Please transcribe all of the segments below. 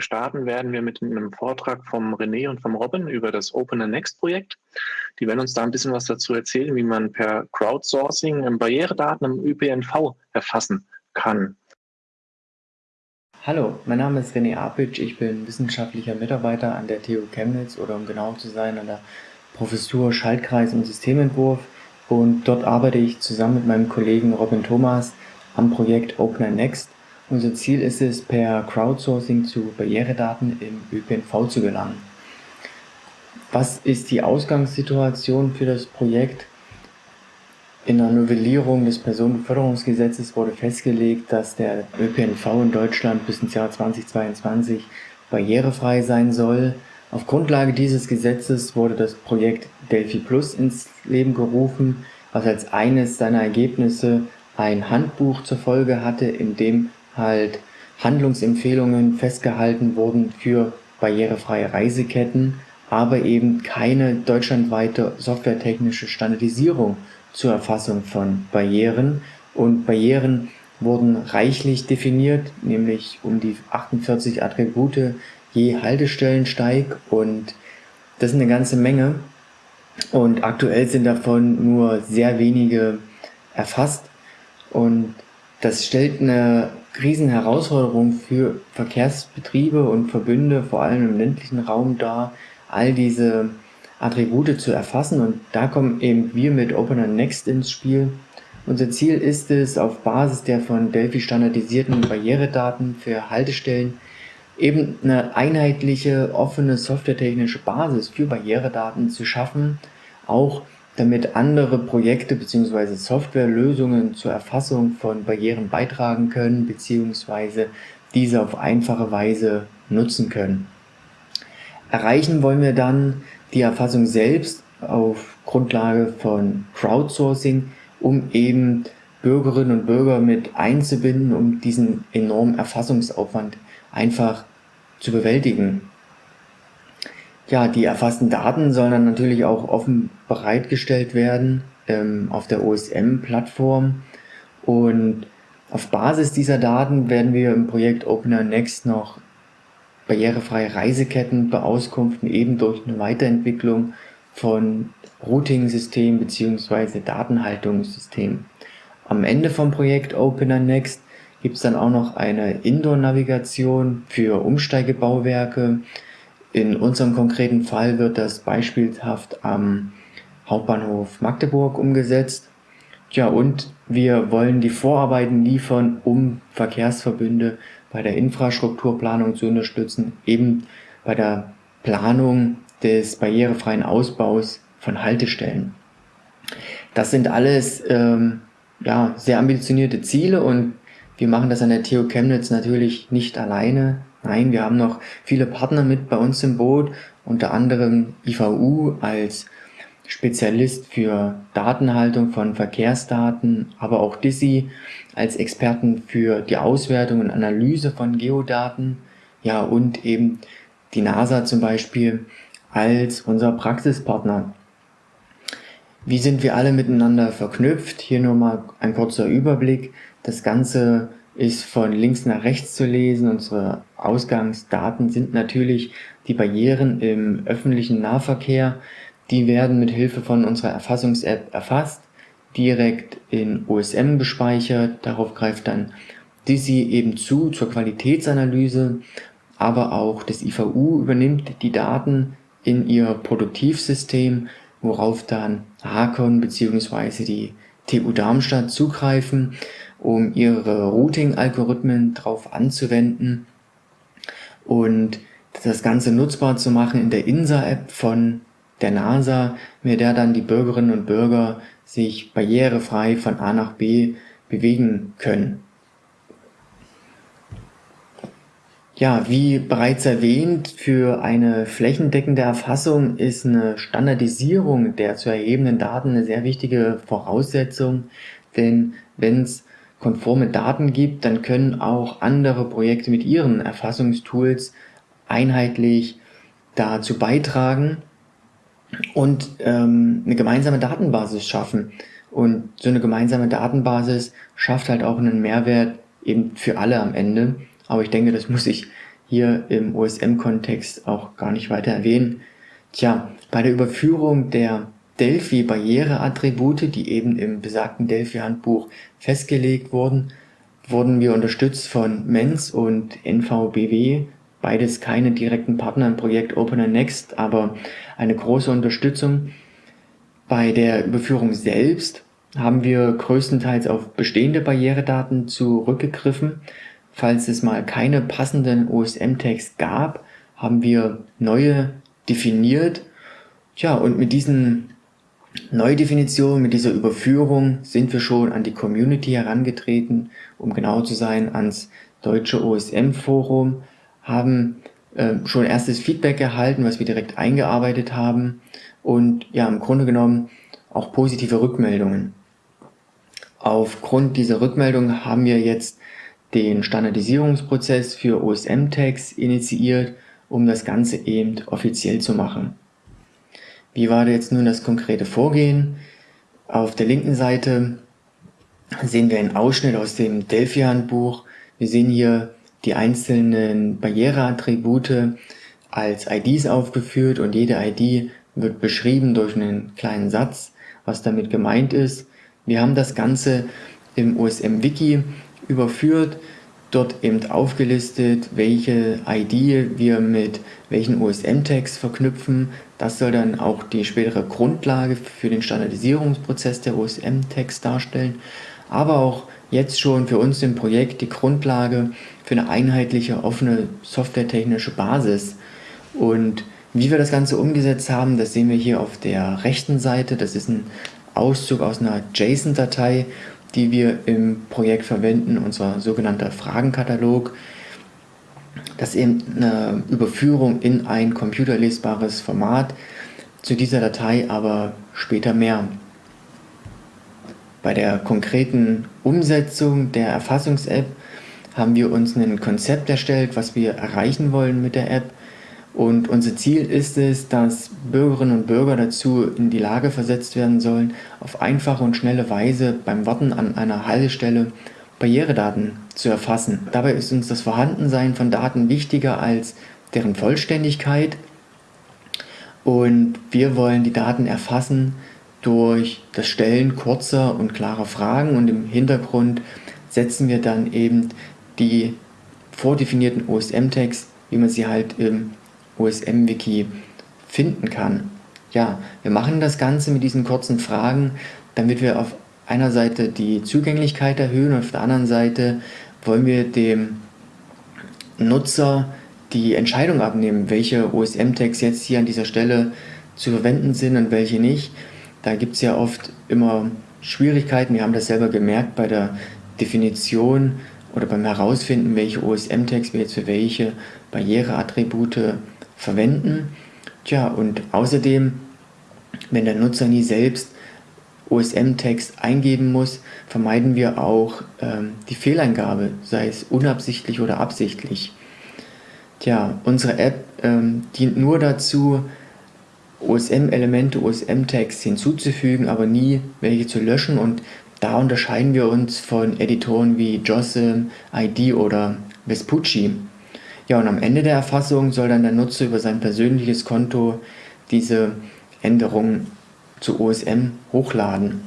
Starten werden wir mit einem Vortrag vom René und vom Robin über das Open Next Projekt. Die werden uns da ein bisschen was dazu erzählen, wie man per Crowdsourcing Barrieredaten im ÖPNV erfassen kann. Hallo, mein Name ist René Apic, ich bin wissenschaftlicher Mitarbeiter an der TU Chemnitz oder um genau zu sein an der Professur Schaltkreis und Systementwurf und dort arbeite ich zusammen mit meinem Kollegen Robin Thomas am Projekt Open Next unser Ziel ist es, per Crowdsourcing zu Barrieredaten im ÖPNV zu gelangen. Was ist die Ausgangssituation für das Projekt? In der Novellierung des Personenbeförderungsgesetzes wurde festgelegt, dass der ÖPNV in Deutschland bis ins Jahr 2022 barrierefrei sein soll. Auf Grundlage dieses Gesetzes wurde das Projekt Delphi Plus ins Leben gerufen, was als eines seiner Ergebnisse ein Handbuch zur Folge hatte, in dem halt Handlungsempfehlungen festgehalten wurden für barrierefreie Reiseketten, aber eben keine deutschlandweite softwaretechnische Standardisierung zur Erfassung von Barrieren. Und Barrieren wurden reichlich definiert, nämlich um die 48 Attribute je Haltestellensteig und das ist eine ganze Menge. Und aktuell sind davon nur sehr wenige erfasst und das stellt eine Riesenherausforderung für Verkehrsbetriebe und Verbünde, vor allem im ländlichen Raum dar, all diese Attribute zu erfassen und da kommen eben wir mit Opener Next ins Spiel. Unser Ziel ist es, auf Basis der von Delphi standardisierten Barrieredaten für Haltestellen eben eine einheitliche, offene softwaretechnische Basis für Barrieredaten zu schaffen, auch damit andere Projekte bzw. Softwarelösungen zur Erfassung von Barrieren beitragen können bzw. diese auf einfache Weise nutzen können. Erreichen wollen wir dann die Erfassung selbst auf Grundlage von Crowdsourcing, um eben Bürgerinnen und Bürger mit einzubinden, um diesen enormen Erfassungsaufwand einfach zu bewältigen. Ja, die erfassten Daten sollen dann natürlich auch offen bereitgestellt werden ähm, auf der OSM-Plattform und auf Basis dieser Daten werden wir im Projekt Opener Next noch barrierefreie Reiseketten beauskunften, eben durch eine Weiterentwicklung von Routing-Systemen bzw. Datenhaltungssystemen. Am Ende vom Projekt Opener Next gibt es dann auch noch eine Indoor-Navigation für Umsteigebauwerke, in unserem konkreten Fall wird das beispielhaft am Hauptbahnhof Magdeburg umgesetzt. Ja, und wir wollen die Vorarbeiten liefern, um Verkehrsverbünde bei der Infrastrukturplanung zu unterstützen, eben bei der Planung des barrierefreien Ausbaus von Haltestellen. Das sind alles ähm, ja, sehr ambitionierte Ziele und wir machen das an der TU Chemnitz natürlich nicht alleine. Nein, wir haben noch viele Partner mit bei uns im Boot, unter anderem IVU als Spezialist für Datenhaltung von Verkehrsdaten, aber auch DISI als Experten für die Auswertung und Analyse von Geodaten, ja und eben die NASA zum Beispiel als unser Praxispartner. Wie sind wir alle miteinander verknüpft? Hier nur mal ein kurzer Überblick. Das Ganze ist von links nach rechts zu lesen. Unsere Ausgangsdaten sind natürlich die Barrieren im öffentlichen Nahverkehr. Die werden mit Hilfe von unserer Erfassungs-App erfasst, direkt in OSM gespeichert. Darauf greift dann DISI eben zu zur Qualitätsanalyse, aber auch das IVU übernimmt die Daten in ihr Produktivsystem, worauf dann Hakon bzw. die TU Darmstadt zugreifen um ihre Routing-Algorithmen drauf anzuwenden und das Ganze nutzbar zu machen in der INSA-App von der NASA, mit der dann die Bürgerinnen und Bürger sich barrierefrei von A nach B bewegen können. Ja, wie bereits erwähnt, für eine flächendeckende Erfassung ist eine Standardisierung der zu erhebenden Daten eine sehr wichtige Voraussetzung, denn wenn es konforme Daten gibt, dann können auch andere Projekte mit ihren Erfassungstools einheitlich dazu beitragen und ähm, eine gemeinsame Datenbasis schaffen. Und so eine gemeinsame Datenbasis schafft halt auch einen Mehrwert eben für alle am Ende. Aber ich denke, das muss ich hier im OSM-Kontext auch gar nicht weiter erwähnen. Tja, bei der Überführung der Delphi-Barriereattribute, die eben im besagten Delphi-Handbuch festgelegt wurden, wurden wir unterstützt von MENS und NVBW, beides keine direkten Partner im Projekt Opener Next, aber eine große Unterstützung. Bei der Überführung selbst haben wir größtenteils auf bestehende Barrieredaten zurückgegriffen. Falls es mal keine passenden OSM-Tags gab, haben wir neue definiert. Tja, und mit diesen Neudefinitionen, mit dieser Überführung sind wir schon an die Community herangetreten, um genau zu sein, ans deutsche OSM-Forum, haben äh, schon erstes Feedback erhalten, was wir direkt eingearbeitet haben und ja, im Grunde genommen auch positive Rückmeldungen. Aufgrund dieser Rückmeldung haben wir jetzt den Standardisierungsprozess für OSM-Tags initiiert, um das Ganze eben offiziell zu machen. Wie war jetzt nun das konkrete Vorgehen? Auf der linken Seite sehen wir einen Ausschnitt aus dem Delphi-Handbuch. Wir sehen hier die einzelnen Barriereattribute als IDs aufgeführt und jede ID wird beschrieben durch einen kleinen Satz, was damit gemeint ist. Wir haben das Ganze im OSM-Wiki überführt, dort eben aufgelistet, welche ID wir mit welchen OSM-Tags verknüpfen. Das soll dann auch die spätere Grundlage für den Standardisierungsprozess der OSM-Tags darstellen, aber auch jetzt schon für uns im Projekt die Grundlage für eine einheitliche, offene softwaretechnische Basis. Und wie wir das Ganze umgesetzt haben, das sehen wir hier auf der rechten Seite. Das ist ein Auszug aus einer JSON-Datei, die wir im Projekt verwenden, unser sogenannter Fragenkatalog. Das ist eben eine Überführung in ein computerlesbares Format. Zu dieser Datei aber später mehr. Bei der konkreten Umsetzung der Erfassungs-App haben wir uns ein Konzept erstellt, was wir erreichen wollen mit der App. Und unser Ziel ist es, dass Bürgerinnen und Bürger dazu in die Lage versetzt werden sollen, auf einfache und schnelle Weise beim Warten an einer Haltestelle Barrieredaten zu erfassen. Dabei ist uns das Vorhandensein von Daten wichtiger als deren Vollständigkeit. Und wir wollen die Daten erfassen durch das Stellen kurzer und klarer Fragen und im Hintergrund setzen wir dann eben die vordefinierten OSM-Tags, wie man sie halt im OSM-Wiki finden kann. Ja, wir machen das Ganze mit diesen kurzen Fragen, damit wir auf einer Seite die Zugänglichkeit erhöhen und auf der anderen Seite wollen wir dem Nutzer die Entscheidung abnehmen, welche OSM-Tags jetzt hier an dieser Stelle zu verwenden sind und welche nicht. Da gibt es ja oft immer Schwierigkeiten. Wir haben das selber gemerkt bei der Definition oder beim Herausfinden, welche OSM-Tags wir jetzt für welche Barriereattribute verwenden. Tja, und außerdem, wenn der Nutzer nie selbst OSM-Tags eingeben muss, vermeiden wir auch ähm, die Fehleingabe, sei es unabsichtlich oder absichtlich. Tja, unsere App ähm, dient nur dazu, OSM-Elemente, OSM-Tags hinzuzufügen, aber nie welche zu löschen und da unterscheiden wir uns von Editoren wie JOSM, ID oder Vespucci. Ja, und am Ende der Erfassung soll dann der Nutzer über sein persönliches Konto diese Änderungen zu OSM hochladen.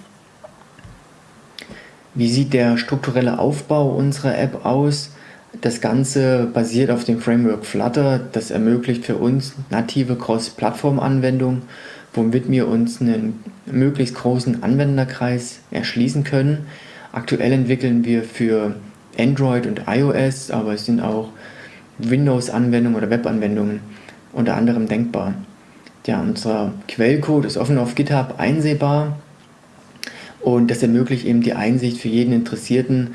Wie sieht der strukturelle Aufbau unserer App aus? Das Ganze basiert auf dem Framework Flutter. Das ermöglicht für uns native Cross-Plattform-Anwendungen, womit wir uns einen möglichst großen Anwenderkreis erschließen können. Aktuell entwickeln wir für Android und iOS, aber es sind auch Windows-Anwendungen oder Web-Anwendungen unter anderem denkbar. Ja, unser Quellcode ist offen auf GitHub einsehbar und das ermöglicht eben die Einsicht für jeden Interessierten,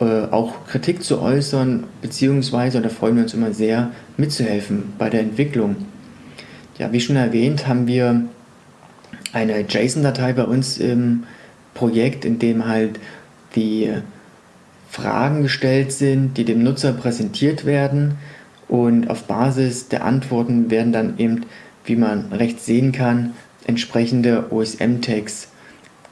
äh, auch Kritik zu äußern, beziehungsweise, und da freuen wir uns immer sehr, mitzuhelfen bei der Entwicklung. Ja, wie schon erwähnt, haben wir eine JSON-Datei bei uns im Projekt, in dem halt die Fragen gestellt sind, die dem Nutzer präsentiert werden und auf Basis der Antworten werden dann eben, wie man rechts sehen kann, entsprechende OSM-Tags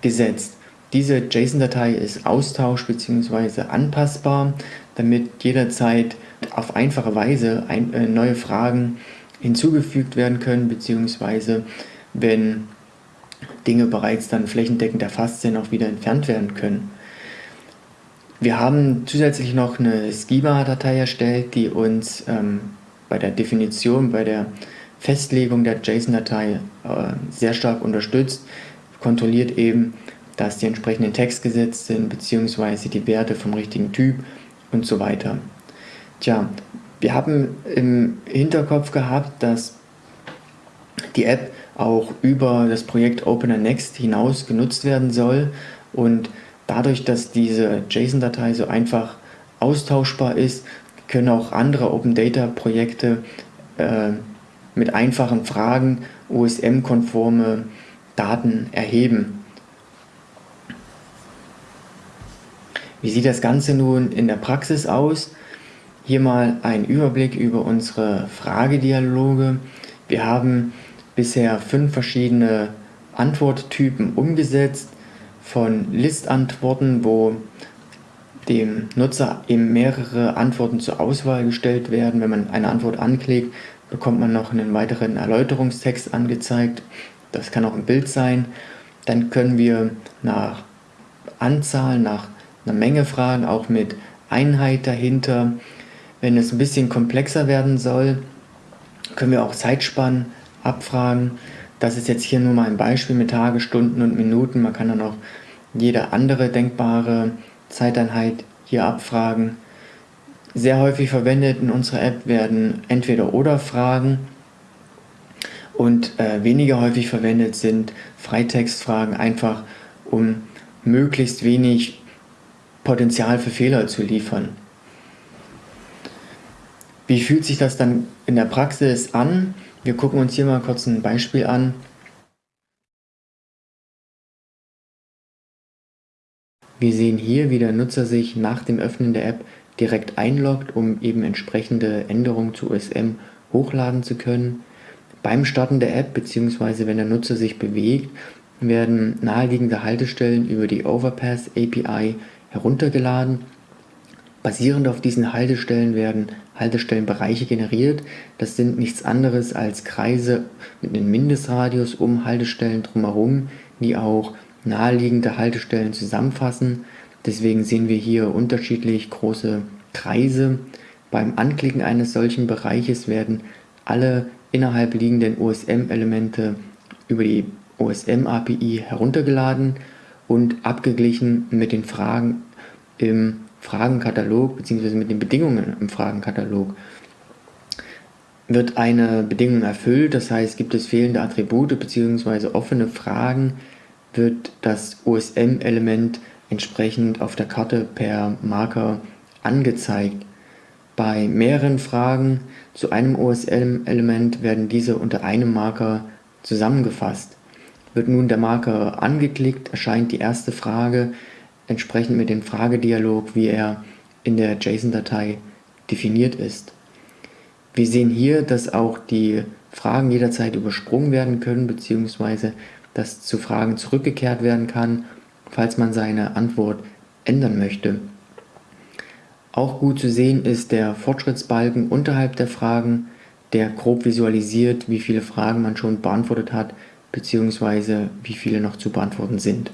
gesetzt. Diese JSON-Datei ist austausch- bzw. anpassbar, damit jederzeit auf einfache Weise ein, äh, neue Fragen hinzugefügt werden können, beziehungsweise wenn Dinge bereits dann flächendeckend erfasst sind, auch wieder entfernt werden können. Wir haben zusätzlich noch eine Schema-Datei erstellt, die uns ähm, bei der Definition, bei der Festlegung der JSON-Datei äh, sehr stark unterstützt, kontrolliert eben, dass die entsprechenden Text gesetzt sind, beziehungsweise die Werte vom richtigen Typ und so weiter. Tja, wir haben im Hinterkopf gehabt, dass die App auch über das Projekt Opener Next hinaus genutzt werden soll und Dadurch, dass diese JSON-Datei so einfach austauschbar ist, können auch andere Open Data Projekte äh, mit einfachen Fragen OSM-konforme Daten erheben. Wie sieht das Ganze nun in der Praxis aus? Hier mal ein Überblick über unsere Fragedialoge. Wir haben bisher fünf verschiedene Antworttypen umgesetzt von Listantworten, wo dem Nutzer eben mehrere Antworten zur Auswahl gestellt werden. Wenn man eine Antwort anklickt, bekommt man noch einen weiteren Erläuterungstext angezeigt. Das kann auch ein Bild sein. Dann können wir nach Anzahl, nach einer Menge fragen, auch mit Einheit dahinter. Wenn es ein bisschen komplexer werden soll, können wir auch Zeitspannen abfragen. Das ist jetzt hier nur mal ein Beispiel mit Tage, Stunden und Minuten. Man kann dann auch jede andere denkbare Zeiteinheit hier abfragen. Sehr häufig verwendet in unserer App werden Entweder-Oder-Fragen und äh, weniger häufig verwendet sind Freitextfragen, einfach um möglichst wenig Potenzial für Fehler zu liefern. Wie fühlt sich das dann in der Praxis an? Wir gucken uns hier mal kurz ein Beispiel an. Wir sehen hier, wie der Nutzer sich nach dem Öffnen der App direkt einloggt, um eben entsprechende Änderungen zu OSM hochladen zu können. Beim Starten der App bzw. wenn der Nutzer sich bewegt, werden naheliegende Haltestellen über die Overpass API heruntergeladen Basierend auf diesen Haltestellen werden Haltestellenbereiche generiert. Das sind nichts anderes als Kreise mit einem Mindestradius um Haltestellen drumherum, die auch naheliegende Haltestellen zusammenfassen. Deswegen sehen wir hier unterschiedlich große Kreise. Beim Anklicken eines solchen Bereiches werden alle innerhalb liegenden OSM-Elemente über die OSM-API heruntergeladen und abgeglichen mit den Fragen im Fragenkatalog bzw. mit den Bedingungen im Fragenkatalog wird eine Bedingung erfüllt, das heißt, gibt es fehlende Attribute bzw. offene Fragen, wird das OSM-Element entsprechend auf der Karte per Marker angezeigt. Bei mehreren Fragen zu einem OSM-Element werden diese unter einem Marker zusammengefasst. Wird nun der Marker angeklickt, erscheint die erste Frage entsprechend mit dem Fragedialog, wie er in der JSON-Datei definiert ist. Wir sehen hier, dass auch die Fragen jederzeit übersprungen werden können, beziehungsweise dass zu Fragen zurückgekehrt werden kann, falls man seine Antwort ändern möchte. Auch gut zu sehen ist der Fortschrittsbalken unterhalb der Fragen, der grob visualisiert, wie viele Fragen man schon beantwortet hat, beziehungsweise wie viele noch zu beantworten sind.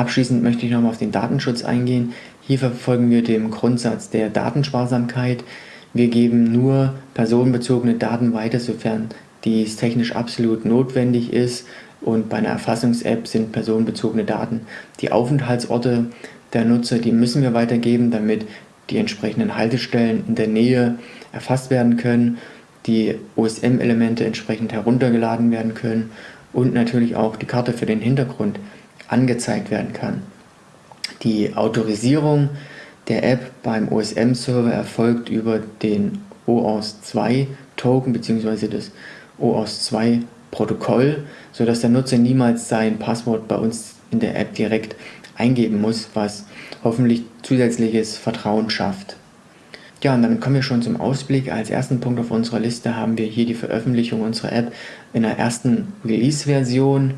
Abschließend möchte ich nochmal auf den Datenschutz eingehen. Hier verfolgen wir den Grundsatz der Datensparsamkeit. Wir geben nur personenbezogene Daten weiter, sofern dies technisch absolut notwendig ist. Und bei einer Erfassungs-App sind personenbezogene Daten die Aufenthaltsorte der Nutzer, die müssen wir weitergeben, damit die entsprechenden Haltestellen in der Nähe erfasst werden können, die OSM-Elemente entsprechend heruntergeladen werden können und natürlich auch die Karte für den Hintergrund angezeigt werden kann. Die Autorisierung der App beim OSM-Server erfolgt über den OAuth2-Token bzw. das OAuth2-Protokoll, sodass der Nutzer niemals sein Passwort bei uns in der App direkt eingeben muss, was hoffentlich zusätzliches Vertrauen schafft. Ja, und dann kommen wir schon zum Ausblick. Als ersten Punkt auf unserer Liste haben wir hier die Veröffentlichung unserer App in der ersten Release-Version.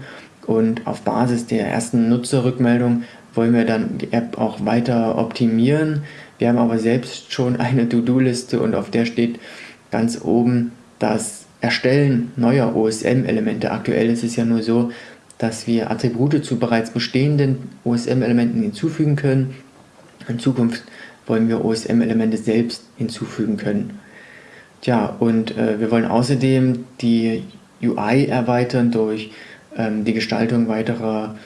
Und auf Basis der ersten Nutzerrückmeldung wollen wir dann die App auch weiter optimieren. Wir haben aber selbst schon eine To-Do-Liste und auf der steht ganz oben das Erstellen neuer OSM-Elemente. Aktuell ist es ja nur so, dass wir Attribute zu bereits bestehenden OSM-Elementen hinzufügen können. In Zukunft wollen wir OSM-Elemente selbst hinzufügen können. Tja, und äh, wir wollen außerdem die UI erweitern durch ähm, die Gestaltung weiterer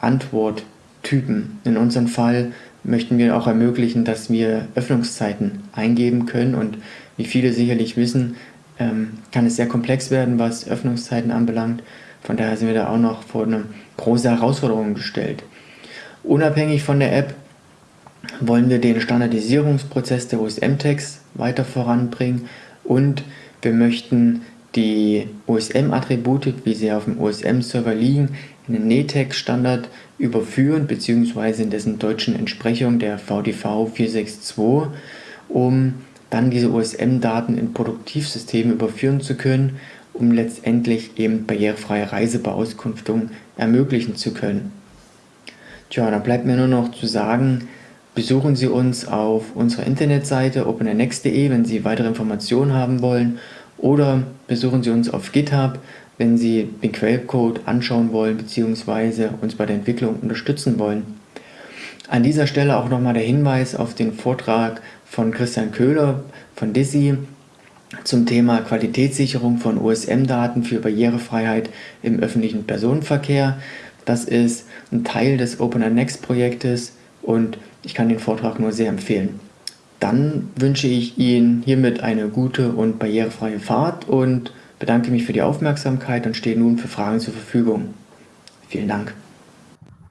Antworttypen. In unserem Fall möchten wir auch ermöglichen, dass wir Öffnungszeiten eingeben können und wie viele sicherlich wissen, ähm, kann es sehr komplex werden, was Öffnungszeiten anbelangt. Von daher sind wir da auch noch vor eine große Herausforderung gestellt. Unabhängig von der App wollen wir den Standardisierungsprozess der OSM-Tags weiter voranbringen und wir möchten die OSM-Attribute, wie sie auf dem OSM-Server liegen, in den NETEC-Standard überführen bzw. in dessen deutschen Entsprechung der VDV 462, um dann diese OSM-Daten in Produktivsysteme überführen zu können, um letztendlich eben barrierefreie Reisebeauskunftung ermöglichen zu können. Tja, dann bleibt mir nur noch zu sagen, besuchen Sie uns auf unserer Internetseite opennext.de, wenn Sie weitere Informationen haben wollen oder besuchen Sie uns auf GitHub, wenn Sie den Quellcode anschauen wollen bzw. uns bei der Entwicklung unterstützen wollen. An dieser Stelle auch nochmal der Hinweis auf den Vortrag von Christian Köhler von DISI zum Thema Qualitätssicherung von OSM-Daten für Barrierefreiheit im öffentlichen Personenverkehr. Das ist ein Teil des OpenNext-Projektes und ich kann den Vortrag nur sehr empfehlen. Dann wünsche ich Ihnen hiermit eine gute und barrierefreie Fahrt und bedanke mich für die Aufmerksamkeit und stehe nun für Fragen zur Verfügung. Vielen Dank.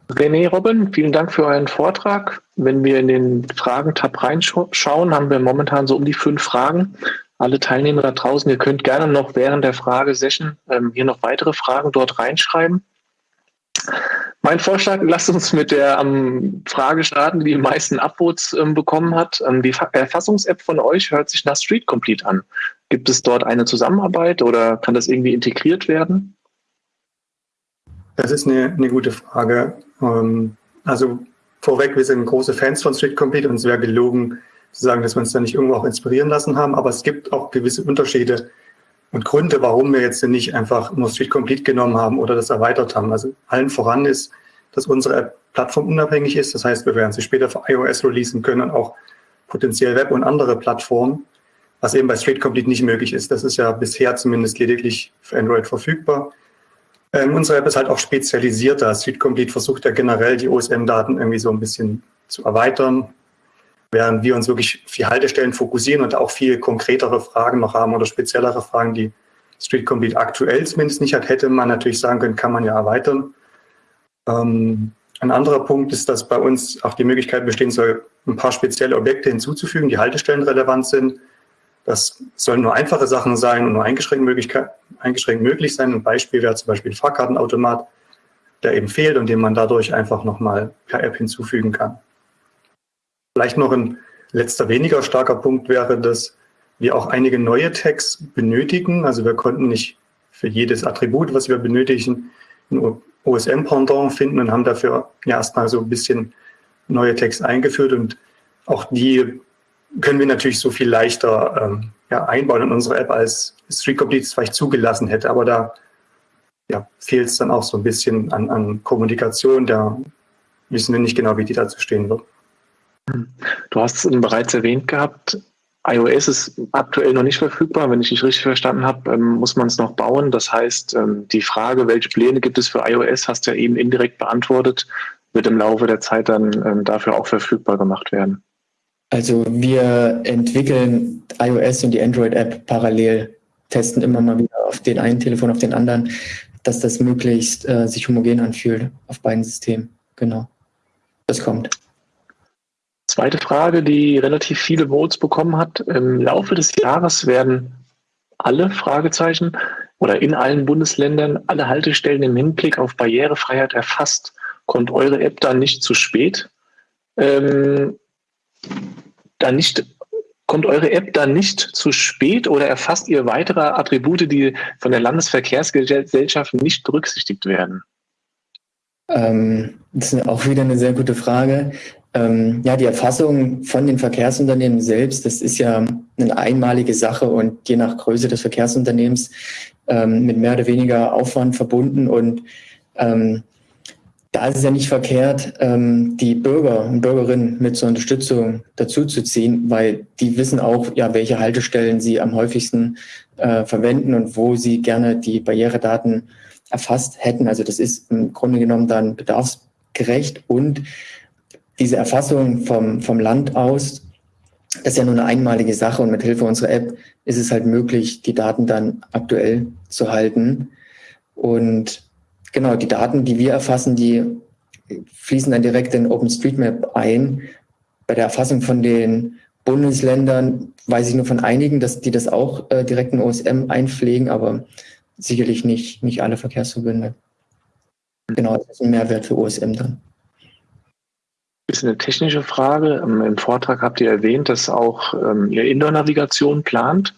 René Robin, vielen Dank für euren Vortrag. Wenn wir in den Fragen-Tab reinschauen, haben wir momentan so um die fünf Fragen. Alle Teilnehmer da draußen, ihr könnt gerne noch während der Fragesession ähm, hier noch weitere Fragen dort reinschreiben. Mein Vorschlag, lasst uns mit der ähm, Frage starten, die die meisten Upvotes ähm, bekommen hat. Ähm, die Erfassungs-App von euch hört sich nach Street Complete an. Gibt es dort eine Zusammenarbeit oder kann das irgendwie integriert werden? Das ist eine, eine gute Frage. Ähm, also vorweg, wir sind große Fans von Street Complete und es wäre gelogen zu sagen, dass wir uns da nicht irgendwo auch inspirieren lassen haben. Aber es gibt auch gewisse Unterschiede und Gründe, warum wir jetzt nicht einfach nur Street Complete genommen haben oder das erweitert haben. Also allen voran ist, dass unsere App plattformunabhängig ist. Das heißt, wir werden sie später für iOS releasen können und auch potenziell Web und andere Plattformen, was eben bei Street Complete nicht möglich ist. Das ist ja bisher zumindest lediglich für Android verfügbar. Ähm, unsere App ist halt auch spezialisierter. Street Complete versucht ja generell die OSM-Daten irgendwie so ein bisschen zu erweitern, während wir uns wirklich viel Haltestellen fokussieren und auch viel konkretere Fragen noch haben oder speziellere Fragen, die Street Complete aktuell zumindest nicht hat, hätte man natürlich sagen können, kann man ja erweitern. Ähm, ein anderer Punkt ist, dass bei uns auch die Möglichkeit bestehen soll, ein paar spezielle Objekte hinzuzufügen, die Haltestellen relevant sind. Das sollen nur einfache Sachen sein und nur eingeschränkt, eingeschränkt möglich sein. Ein Beispiel wäre zum Beispiel ein Fahrkartenautomat, der eben fehlt und den man dadurch einfach nochmal per App hinzufügen kann. Vielleicht noch ein letzter weniger starker Punkt wäre, dass wir auch einige neue Tags benötigen. Also wir konnten nicht für jedes Attribut, was wir benötigen, ein OSM-Pendant finden und haben dafür erstmal so ein bisschen neue Tags eingeführt und auch die können wir natürlich so viel leichter ähm, ja, einbauen in unsere App, als Street Complete es vielleicht zugelassen hätte. Aber da ja, fehlt es dann auch so ein bisschen an, an Kommunikation. Da wissen wir nicht genau, wie die dazu stehen wird. Du hast es bereits erwähnt gehabt, iOS ist aktuell noch nicht verfügbar. Wenn ich dich richtig verstanden habe, ähm, muss man es noch bauen. Das heißt, ähm, die Frage, welche Pläne gibt es für iOS, hast du ja eben indirekt beantwortet, wird im Laufe der Zeit dann ähm, dafür auch verfügbar gemacht werden. Also wir entwickeln iOS und die Android-App parallel, testen immer mal wieder auf den einen Telefon, auf den anderen, dass das möglichst äh, sich homogen anfühlt auf beiden Systemen. Genau. Das kommt. Zweite Frage, die relativ viele Votes bekommen hat. Im Laufe des Jahres werden alle Fragezeichen oder in allen Bundesländern alle Haltestellen im Hinblick auf Barrierefreiheit erfasst. Kommt eure App dann nicht zu spät? Ähm, dann nicht, kommt eure App dann nicht zu spät oder erfasst ihr weitere Attribute, die von der Landesverkehrsgesellschaft nicht berücksichtigt werden? Ähm, das ist auch wieder eine sehr gute Frage. Ähm, ja, die Erfassung von den Verkehrsunternehmen selbst, das ist ja eine einmalige Sache und je nach Größe des Verkehrsunternehmens ähm, mit mehr oder weniger Aufwand verbunden. Und ähm, da ist es ja nicht verkehrt, ähm, die Bürger und Bürgerinnen mit zur Unterstützung dazuzuziehen, weil die wissen auch, ja, welche Haltestellen sie am häufigsten äh, verwenden und wo sie gerne die Barrieredaten erfasst hätten. Also das ist im Grunde genommen dann bedarfsgerecht und diese Erfassung vom, vom Land aus, das ist ja nur eine einmalige Sache und mit Hilfe unserer App ist es halt möglich, die Daten dann aktuell zu halten. Und genau, die Daten, die wir erfassen, die fließen dann direkt in OpenStreetMap ein. Bei der Erfassung von den Bundesländern weiß ich nur von einigen, dass die das auch äh, direkt in OSM einpflegen, aber sicherlich nicht, nicht alle Verkehrsverbünde. Genau, das ist ein Mehrwert für OSM dann. Bisschen eine technische Frage. Ähm, Im Vortrag habt ihr erwähnt, dass auch ähm, ihr Indoor-Navigation plant.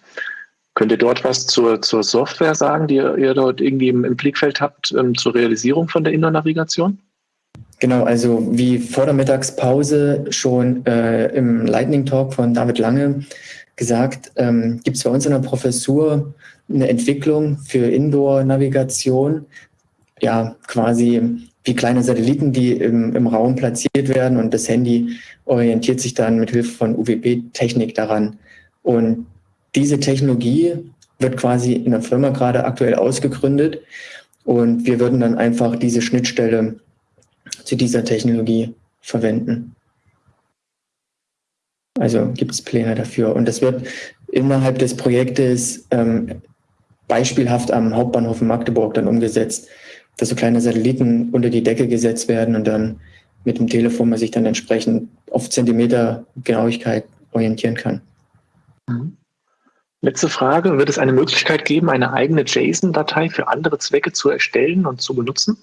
Könnt ihr dort was zur, zur Software sagen, die ihr, ihr dort irgendwie im, im, Blickfeld habt ähm, zur Realisierung von der Indoor-Navigation? Genau, also wie vor der Mittagspause schon äh, im Lightning Talk von David Lange gesagt, ähm, gibt es bei uns in der Professur eine Entwicklung für Indoor-Navigation. Ja, quasi wie kleine Satelliten, die im, im Raum platziert werden und das Handy orientiert sich dann mit Hilfe von UWB-Technik daran. Und diese Technologie wird quasi in der Firma gerade aktuell ausgegründet und wir würden dann einfach diese Schnittstelle zu dieser Technologie verwenden. Also gibt es Pläne dafür. Und das wird innerhalb des Projektes ähm, beispielhaft am Hauptbahnhof in Magdeburg dann umgesetzt dass so kleine Satelliten unter die Decke gesetzt werden und dann mit dem Telefon man sich dann entsprechend auf Zentimeter Genauigkeit orientieren kann. Mhm. Letzte Frage. Wird es eine Möglichkeit geben, eine eigene JSON-Datei für andere Zwecke zu erstellen und zu benutzen?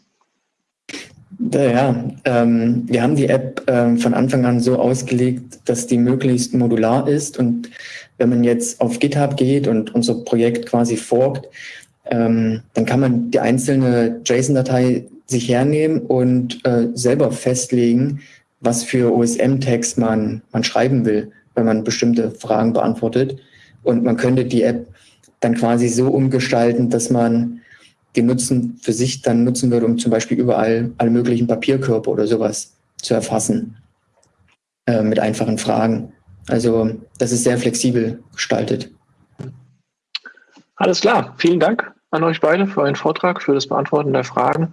Ja, ähm, wir haben die App ähm, von Anfang an so ausgelegt, dass die möglichst modular ist. Und wenn man jetzt auf GitHub geht und unser Projekt quasi forkt, ähm, dann kann man die einzelne JSON-Datei sich hernehmen und äh, selber festlegen, was für OSM-Tags man, man schreiben will, wenn man bestimmte Fragen beantwortet. Und man könnte die App dann quasi so umgestalten, dass man den Nutzen für sich dann nutzen würde, um zum Beispiel überall alle möglichen Papierkörper oder sowas zu erfassen äh, mit einfachen Fragen. Also das ist sehr flexibel gestaltet. Alles klar, vielen Dank an euch beide für euren Vortrag, für das Beantworten der Fragen.